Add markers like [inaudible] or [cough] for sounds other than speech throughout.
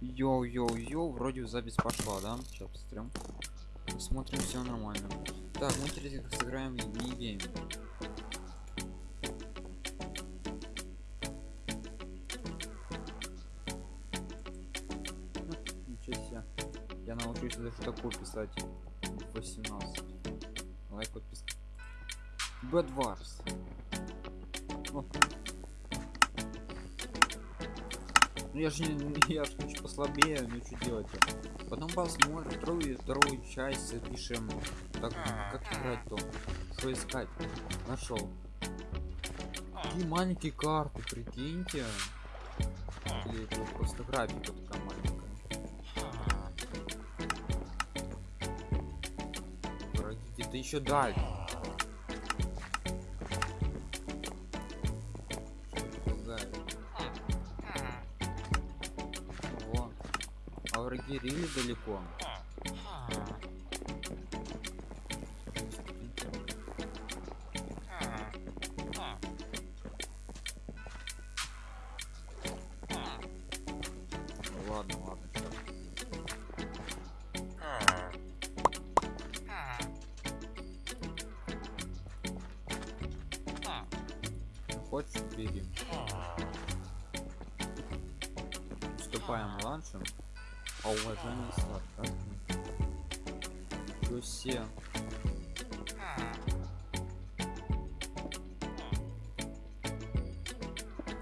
Йоу-йоу-йоу, вроде запись пошла, да? Сейчас посмотрим. Смотрим, все нормально. Так, мы теперь сыграем в mini-game. Ну. Я научусь даже такое писать в 18. Лайк, подписка. BedWars. Ну я же не, я же хочу послабее, ну что делать? Потом посмотрим вторую, вторую часть запишем. Так, как играть то? Что искать? Нашел. Такие маленькие карты, прикиньте. Или это просто графика такая маленькая. Враги где-то еще дальше. А враги рили далеко. Ладно, ладно, Хочешь, бери. Вступаем ланчем. А уважение сладко. Себе.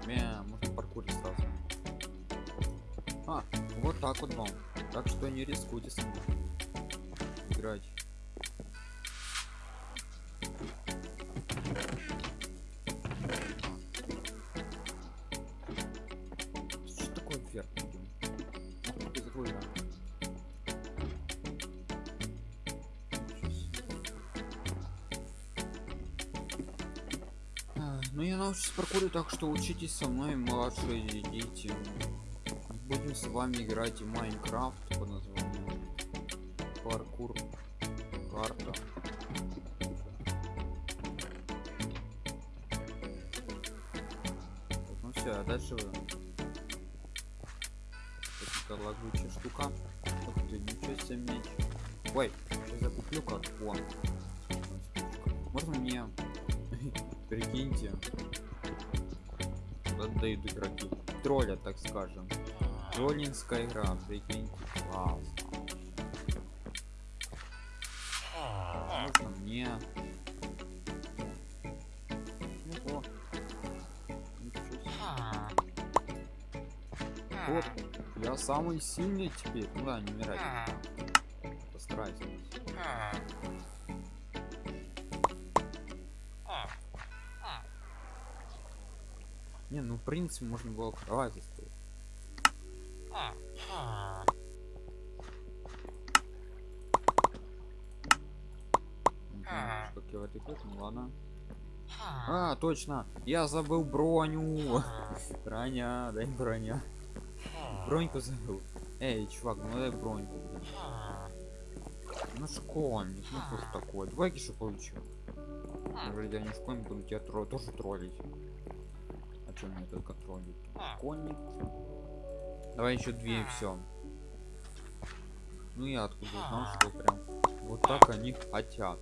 Мя, можно паркурить сразу. А, вот так вот вам. Так что не рискуйте с ним. Ну я научусь паркурить, так что учитесь со мной, младшие дети. Будем с вами играть в Майнкрафт под названием Паркур Карта. Так, Ну все, а дальше. Это лагучая штука. Ух ты, ничего себе меч. Ой, я куплю как. Можно мне прикиньте. Отдают игроки. Тролля так скажем. Троллинская игра прикиньте класс. Можно мне. Вот я самый сильный теперь. Ну да не умирать постарайся не ну в принципе можно было кровать заставить как я в это играть, ну ладно. А точно! Я забыл броню! [laughs] Броня дай броня. Броньку забыл. Эй чувак ну дай броньку. Блин. ну школьник ну что ж такое? Давай еще получу вроде не школьник буду тебя тро тоже троллить а чем мне только троллить школьник давай еще две и все ну я откуда знал что прям вот так они хотят.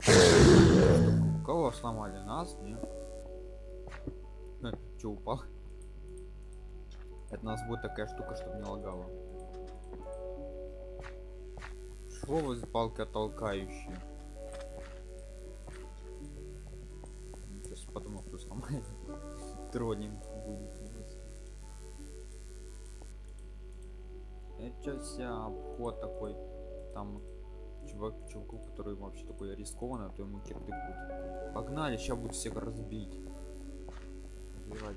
[laughs] Кого сломали? Нас? Не [laughs] че упал? Это у нас будет такая штука чтобы не лагало. Что вы палка толкающие троллинг будет. Это вся обход такой там чувак чуваку который вообще такой рискованно то ему кирдык погнали сейчас будут всех разбить. Разбивать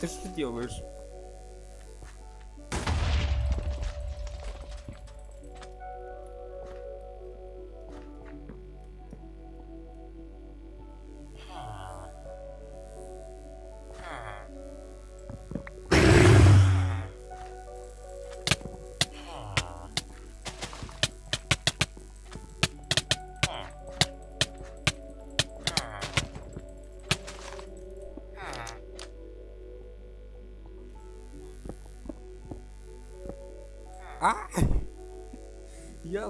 Ты что делаешь?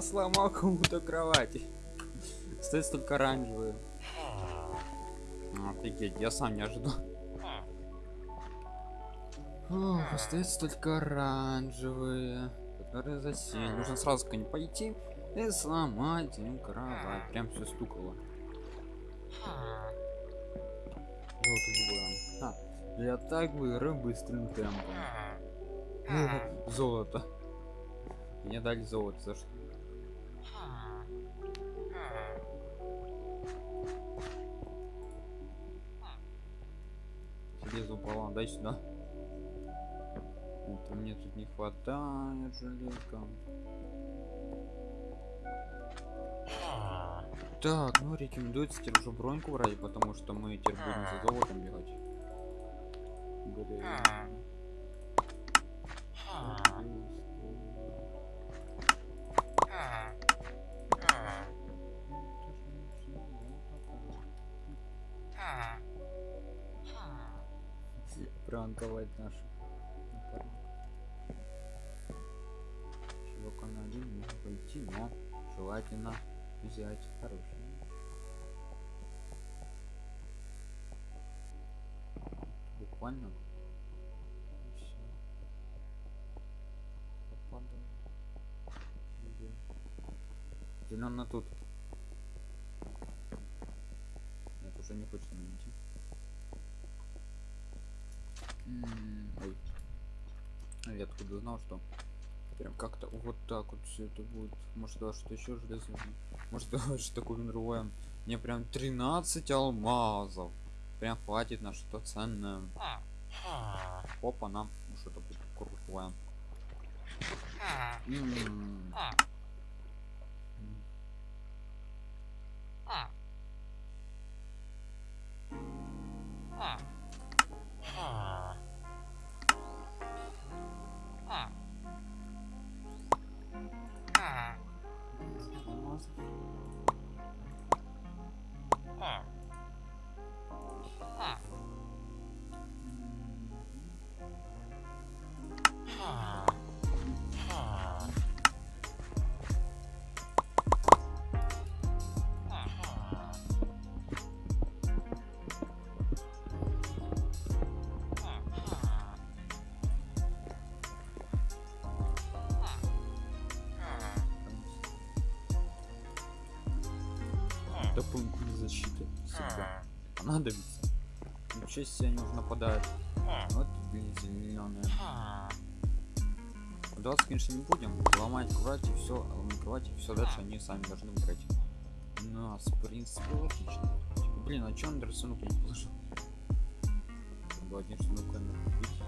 Сломал кому-то кровати. Остается только оранжевые. Офигеть, я сам не ожидал. Ох, остается только оранжевые, которые засели. Нужно сразу к ним пойти и сломать им кровать. Прям все стукало. Двое. А, я так выиграю быстрым темпом. Золото. Мне дали золото за что? Железо упало, дай сюда. Это мне тут не хватает железка. Так, ну рекомендуется теперь уже броньку брать, потому что мы теперь будем за золотом бегать. Грязно. Пранковать наших напарников. Чувака на один можно пойти, но желательно взять хороший. Буквально. Попадаю. Где? Зелёно тут. Нет, уже не хочется на Ой. А Я откуда знал, что прям как-то вот так вот все это будет. Может даже что еще железо. Может даже [laughs] такое другое. Мне прям 13 алмазов. Прям хватит на что ценное. Опа, нам ну, что-то будет крутое. М. понадобится. Ничего себе они уже нападают. Вот блин зеленые. 20 конечно не будем. Ломать кровать и все ломать кровать и все дальше они сами должны выбрать у нас в принципе логично. Типа, блин а че он рисунок не положил Надо один штук камеру купить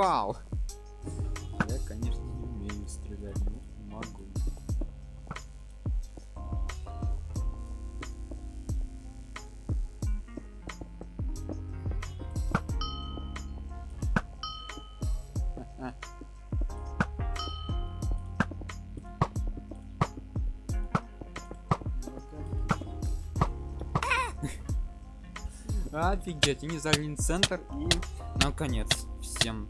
Попал! Я, конечно, не умею стрелять, но могу. [laughs] Офигеть, они залили центр и наконец всем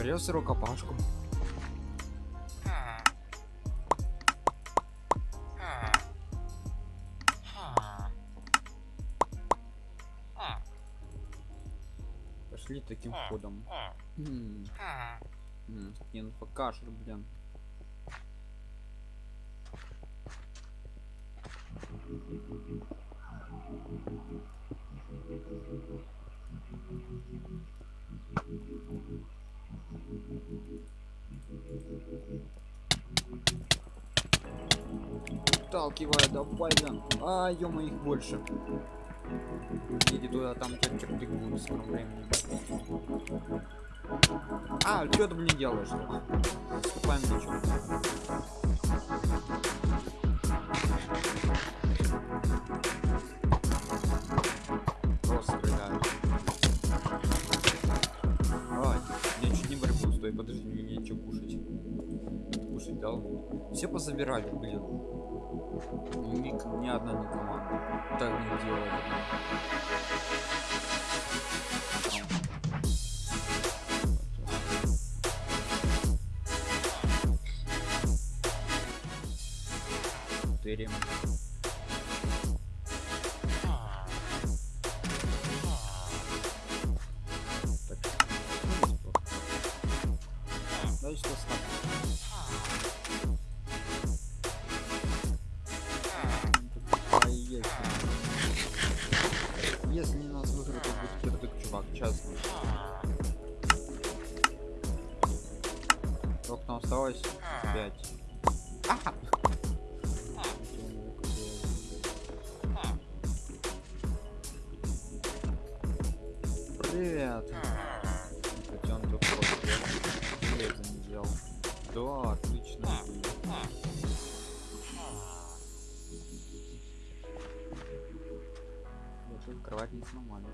Берёс рукопашку. Пошли таким ходом. Не, ну покажешь, блин. Вталкивай, давай, да. А, ё их больше. Иди туда, там черты будут в скором времени. А, что ты, блин, делаешь? Ступаем ничего. Просто стреляют. Ай, я чуть не борьбу, стой, подожди, мне нечего кушать. Кушать дал? Все позабирали, блин. Ни, ни одна не команда. Так не делали. Четыре. Осталось? Пять. Ага. Привет. Тут вот, я это не делал. Да, отлично. Я тут кровать не сломали.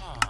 Oh.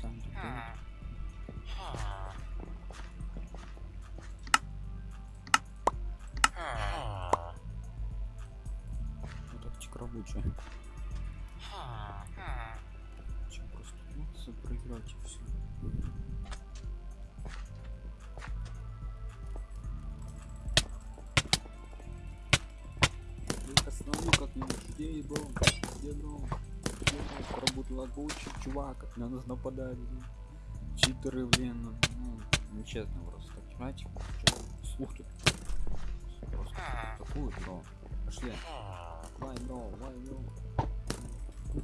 Специально делаю. Вот тактика рабочая. Чем просто просто проиграть и все. Остановлю как-нибудь. Где дом? Где дом? Поработал огурчик, чувак, на нас нападают. блин. Читеры, блин, ну, ну, нечестно просто играть. Слух тут. Просто такую, бро. Пошли. Вай, бро, вай, бро.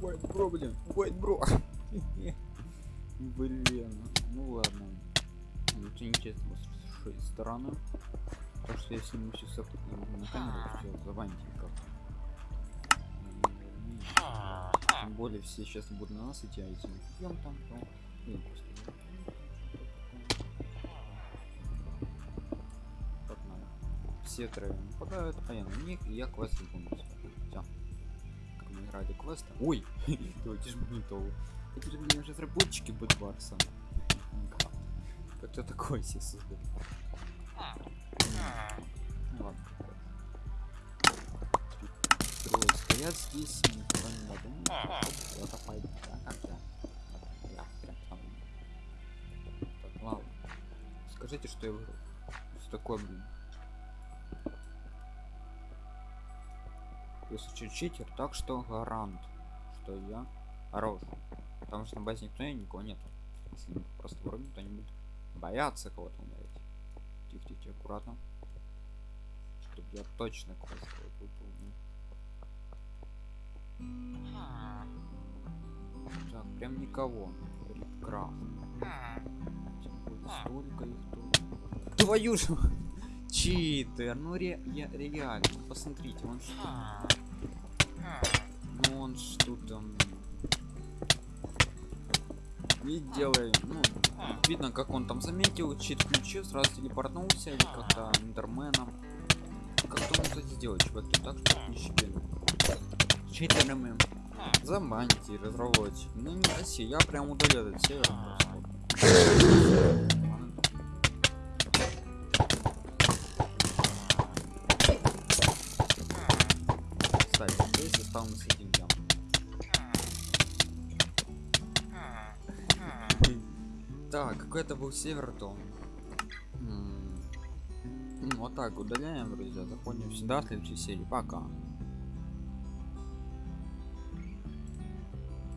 Вайт, бро, блин, вайт, бро. [laughs] Блин, ну ладно. Ну, Это нечестно с вашей стороны. Потому что я сниму сейчас на камеру, все, забаньте Тем более все сейчас будут на нас идти, а если мы идем там, то блин, просто. Погнали. Все трое нападают, а я на них, и я квест выполнил. Все. Как мы играли квесты. Ой, [laughs] же не то. Это же сейчас разработчики Бэдварса. Как-то такое себе создали. Ну ладно. Трое стоят здесь, никого не надо. Ну, кто-то пойдет, да, как я. Я прям там. Так, ладно. Скажите, что я выиграл. Что такое, блин? Если че- читер, так что гарант, что я хорош. Потому что на базе никто и никого нету. Если мы просто врубим, то они будут бояться кого-то умереть. Тихо, тихо, тихо, аккуратно. Чтобы я точно свой выполнил. Так, прям никого. Рипкрафт. Столько их тут. Твою же! Читер, ну ре я, реально, посмотрите, он что? Ну он тут там... И делай, ну, видно, как он там заметил, чит включил, сразу телепортнулся, или как-то эндерменом. Как-то он это сделать, чуваки, так что не щебену читерами. Забаньте разработчик. Ну не проси, я прям удалю этот сервер просто. с этим ям. Так, какой это был севертон. Ну, вот так, удаляем, друзья. Заходим сюда в следующей серии. Пока.